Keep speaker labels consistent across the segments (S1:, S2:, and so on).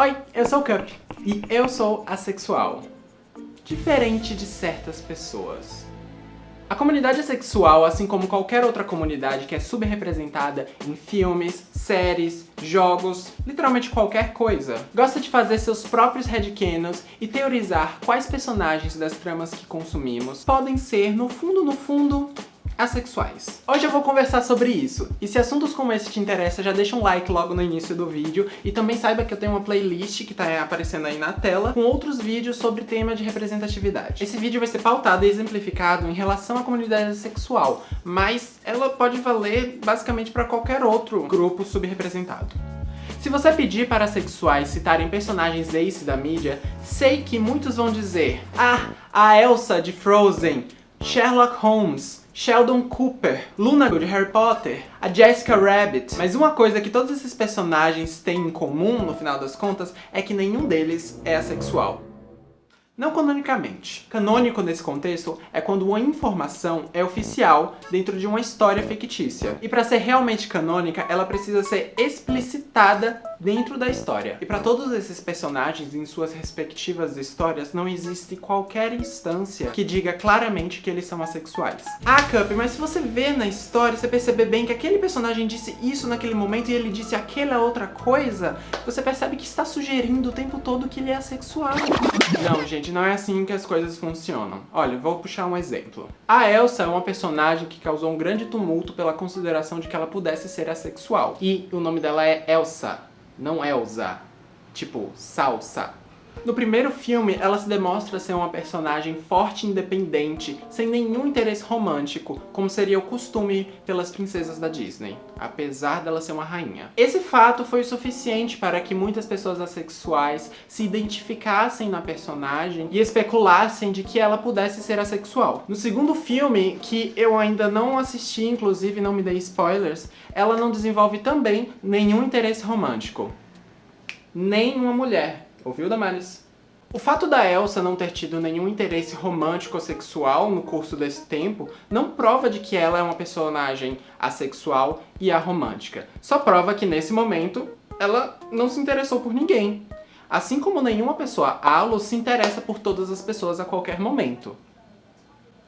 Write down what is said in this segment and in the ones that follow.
S1: Oi, eu sou o Cup e eu sou assexual. Diferente de certas pessoas. A comunidade assexual, assim como qualquer outra comunidade que é subrepresentada em filmes, séries, jogos, literalmente qualquer coisa, gosta de fazer seus próprios headcanons e teorizar quais personagens das tramas que consumimos podem ser, no fundo, no fundo, assexuais. Hoje eu vou conversar sobre isso, e se assuntos como esse te interessam, já deixa um like logo no início do vídeo, e também saiba que eu tenho uma playlist que tá aparecendo aí na tela, com outros vídeos sobre tema de representatividade. Esse vídeo vai ser pautado e exemplificado em relação à comunidade sexual, mas ela pode valer basicamente para qualquer outro grupo subrepresentado. Se você pedir para sexuais citarem personagens ace da mídia, sei que muitos vão dizer Ah, a Elsa de Frozen, Sherlock Holmes, Sheldon Cooper, Luna de Harry Potter, a Jessica Rabbit. Mas uma coisa que todos esses personagens têm em comum, no final das contas, é que nenhum deles é assexual. Não canonicamente. Canônico nesse contexto é quando uma informação é oficial dentro de uma história fictícia. E para ser realmente canônica, ela precisa ser explicitada dentro da história. E para todos esses personagens em suas respectivas histórias, não existe qualquer instância que diga claramente que eles são assexuais. Ah, Cup, mas se você vê na história, você perceber bem que aquele personagem disse isso naquele momento e ele disse aquela outra coisa, você percebe que está sugerindo o tempo todo que ele é assexual. Não, gente, não é assim que as coisas funcionam. Olha, vou puxar um exemplo. A Elsa é uma personagem que causou um grande tumulto pela consideração de que ela pudesse ser assexual. E o nome dela é Elsa não Elsa. Tipo, salsa. No primeiro filme, ela se demonstra ser uma personagem forte e independente, sem nenhum interesse romântico, como seria o costume pelas princesas da Disney, apesar dela ser uma rainha. Esse fato foi o suficiente para que muitas pessoas assexuais se identificassem na personagem e especulassem de que ela pudesse ser assexual. No segundo filme, que eu ainda não assisti, inclusive não me dei spoilers, ela não desenvolve também nenhum interesse romântico. Nem uma mulher Ouviu, Damaris? O fato da Elsa não ter tido nenhum interesse romântico ou sexual no curso desse tempo não prova de que ela é uma personagem assexual e aromântica. Só prova que nesse momento ela não se interessou por ninguém. Assim como nenhuma pessoa alo se interessa por todas as pessoas a qualquer momento.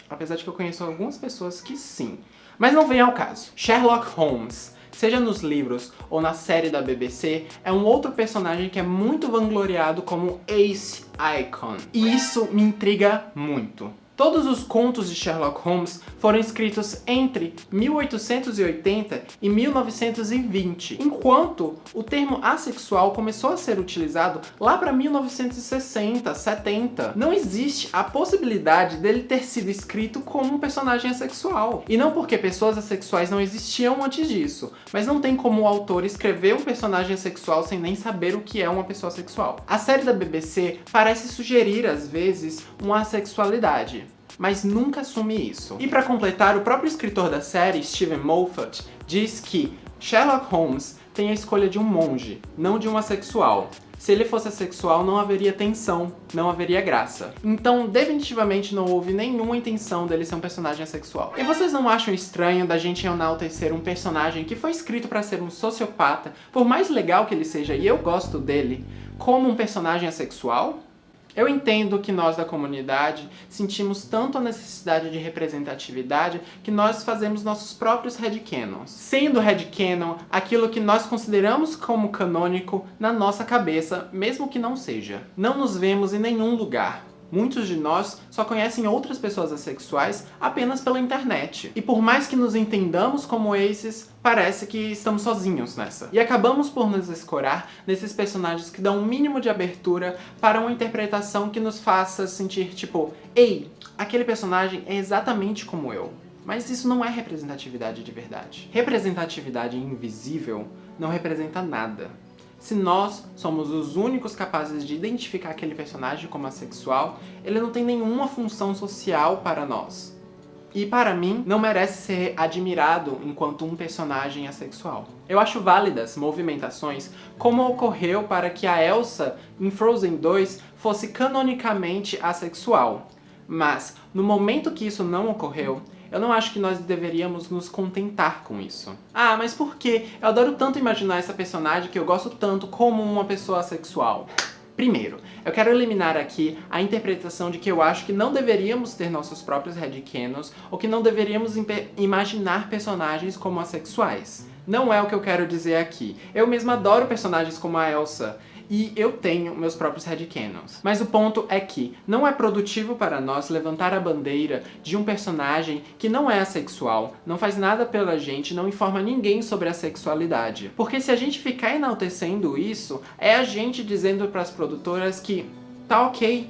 S1: Apesar de que eu conheço algumas pessoas que sim. Mas não vem ao caso. Sherlock Holmes seja nos livros ou na série da BBC, é um outro personagem que é muito vangloriado como Ace Icon. E isso me intriga muito. Todos os contos de Sherlock Holmes foram escritos entre 1880 e 1920, enquanto o termo assexual começou a ser utilizado lá para 1960, 70. Não existe a possibilidade dele ter sido escrito como um personagem assexual. E não porque pessoas assexuais não existiam antes disso, mas não tem como o autor escrever um personagem assexual sem nem saber o que é uma pessoa sexual. A série da BBC parece sugerir, às vezes, uma assexualidade mas nunca assume isso. E para completar, o próprio escritor da série, Steven Moffat, diz que Sherlock Holmes tem a escolha de um monge, não de um assexual. Se ele fosse assexual, não haveria tensão, não haveria graça. Então, definitivamente não houve nenhuma intenção dele ser um personagem assexual. E vocês não acham estranho da gente enaltecer um personagem que foi escrito para ser um sociopata, por mais legal que ele seja, e eu gosto dele, como um personagem assexual? Eu entendo que nós da comunidade sentimos tanto a necessidade de representatividade que nós fazemos nossos próprios headcanons. Sendo headcanon aquilo que nós consideramos como canônico na nossa cabeça, mesmo que não seja. Não nos vemos em nenhum lugar. Muitos de nós só conhecem outras pessoas assexuais apenas pela internet. E por mais que nos entendamos como esses, parece que estamos sozinhos nessa. E acabamos por nos escorar nesses personagens que dão um mínimo de abertura para uma interpretação que nos faça sentir tipo, ei, aquele personagem é exatamente como eu. Mas isso não é representatividade de verdade. Representatividade invisível não representa nada. Se nós somos os únicos capazes de identificar aquele personagem como assexual, ele não tem nenhuma função social para nós. E para mim, não merece ser admirado enquanto um personagem assexual. Eu acho válidas movimentações como ocorreu para que a Elsa, em Frozen 2, fosse canonicamente assexual. Mas, no momento que isso não ocorreu, eu não acho que nós deveríamos nos contentar com isso. Ah, mas por quê? Eu adoro tanto imaginar essa personagem que eu gosto tanto como uma pessoa sexual. Primeiro, eu quero eliminar aqui a interpretação de que eu acho que não deveríamos ter nossos próprios headcanons ou que não deveríamos imaginar personagens como assexuais. Não é o que eu quero dizer aqui. Eu mesmo adoro personagens como a Elsa, e eu tenho meus próprios headcanons. Mas o ponto é que não é produtivo para nós levantar a bandeira de um personagem que não é assexual, não faz nada pela gente, não informa ninguém sobre a sexualidade. Porque se a gente ficar enaltecendo isso, é a gente dizendo para as produtoras que tá ok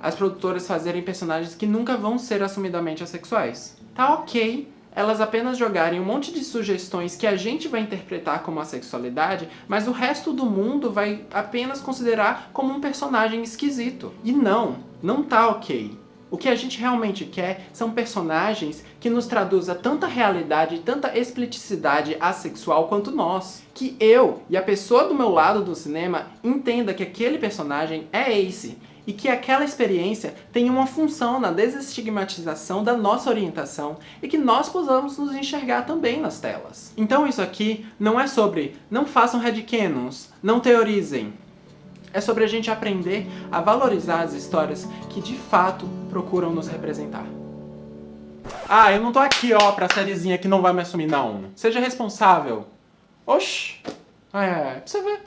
S1: as produtoras fazerem personagens que nunca vão ser assumidamente assexuais. Tá ok elas apenas jogarem um monte de sugestões que a gente vai interpretar como a sexualidade, mas o resto do mundo vai apenas considerar como um personagem esquisito. E não, não tá ok. O que a gente realmente quer são personagens que nos traduza tanta realidade e tanta explicicidade assexual quanto nós. Que eu e a pessoa do meu lado do cinema entenda que aquele personagem é Ace, e que aquela experiência tenha uma função na desestigmatização da nossa orientação e que nós possamos nos enxergar também nas telas. Então isso aqui não é sobre não façam headcanons, não teorizem. É sobre a gente aprender a valorizar as histórias que de fato procuram nos representar. Ah, eu não tô aqui, ó, pra sériezinha que não vai me assumir, não. Seja responsável. Oxi. É, pra você ver.